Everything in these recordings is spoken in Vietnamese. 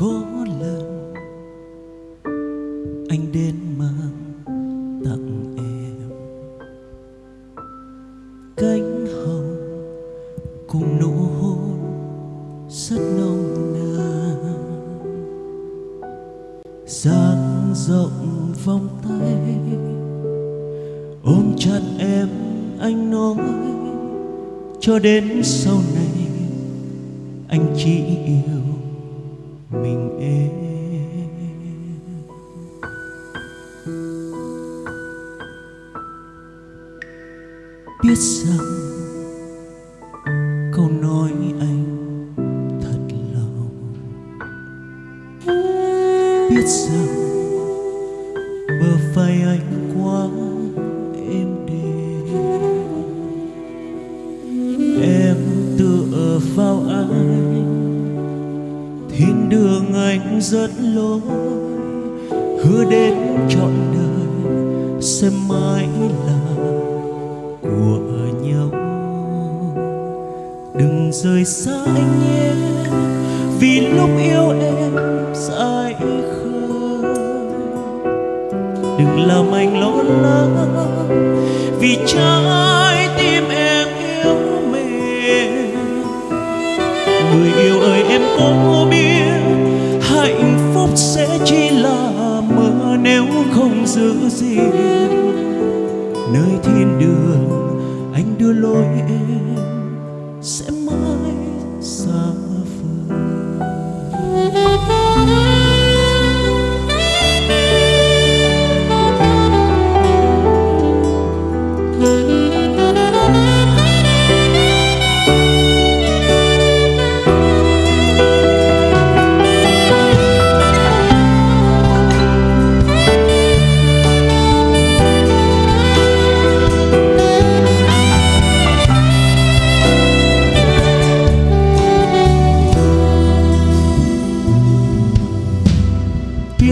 có lần anh đến mang tặng em. Cánh hồng cùng nụ hôn rất nồng nàn. Dang rộng vòng tay, ôm chặt em anh nói, cho đến sau này anh chỉ yêu mình em. Biết rằng câu nói anh thật lòng. Biết rằng bờ vai anh quá êm đềm. Em tựa vào anh thiên đường anh rất lối hứa đến trọn đời sẽ mãi là của nhau. Đừng rời xa anh nhé vì lúc yêu em dài khờ đừng làm anh lo lắng, vì trái tim em yêu mềm. Người yêu ơi, em có không giữ gìn nơi thiên đường anh đưa lối em sẽ mãi xa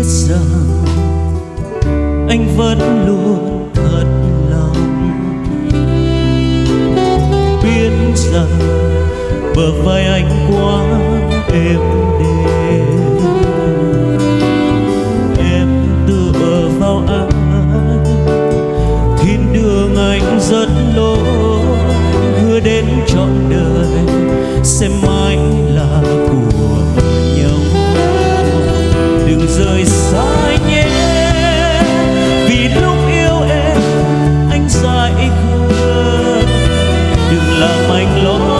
rằng anh vẫn luôn thật lòng. Biết rằng bờ vai anh quá êm đềm. Làm anh lỗi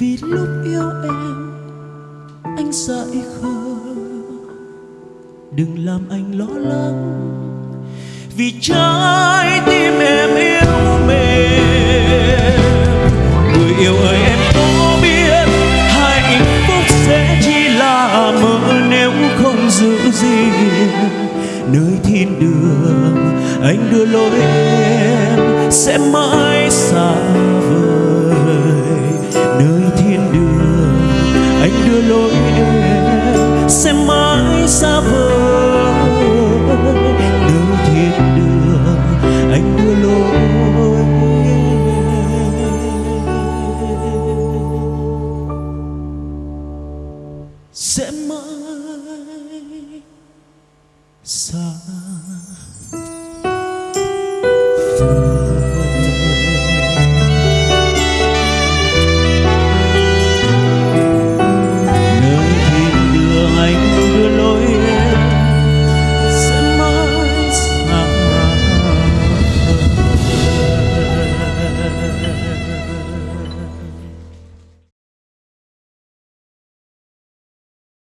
vì lúc yêu em, anh dại khờ đừng làm anh lo lắng, vì trái tim em yêu mềm. Người yêu ơi, em có biết hạnh phúc sẽ chỉ là mơ nếu không giữ gìn. Nơi thiên đường, anh đưa lối em sẽ mãi sun.